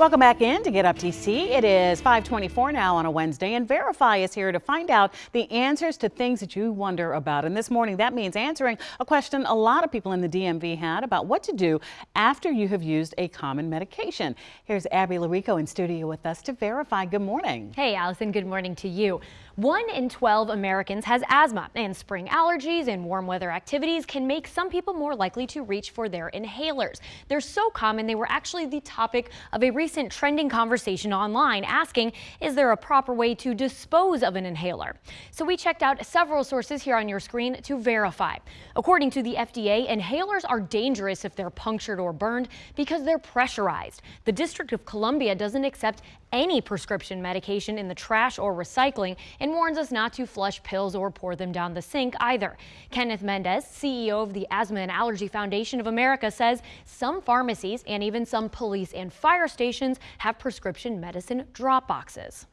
Welcome back in to Get Up DC. It is 524 now on a Wednesday and Verify is here to find out the answers to things that you wonder about. And this morning that means answering a question a lot of people in the DMV had about what to do after you have used a common medication. Here's Abby Llorico in studio with us to verify. Good morning. Hey Allison, good morning to you. One in 12 Americans has asthma and spring allergies and warm weather activities can make some people more likely to reach for their inhalers. They're so common they were actually the topic of a recent trending conversation online asking is there a proper way to dispose of an inhaler? So we checked out several sources here on your screen to verify. According to the FDA, inhalers are dangerous if they're punctured or burned because they're pressurized. The District of Columbia doesn't accept any prescription medication in the trash or recycling and warns us not to flush pills or pour them down the sink either. Kenneth Mendez, CEO of the Asthma and Allergy Foundation of America, says some pharmacies and even some police and fire stations have prescription medicine drop boxes.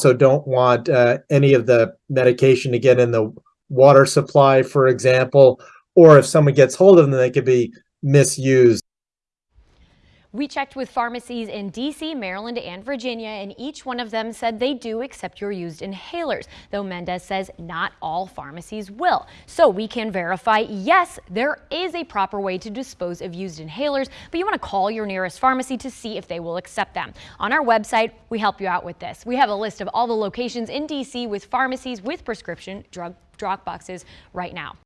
So don't want uh, any of the medication to get in the water supply, for example, or if someone gets hold of them, they could be misused. We checked with pharmacies in D.C., Maryland, and Virginia, and each one of them said they do accept your used inhalers, though Mendez says not all pharmacies will. So we can verify, yes, there is a proper way to dispose of used inhalers, but you want to call your nearest pharmacy to see if they will accept them. On our website, we help you out with this. We have a list of all the locations in D.C. with pharmacies with prescription drug drop boxes right now.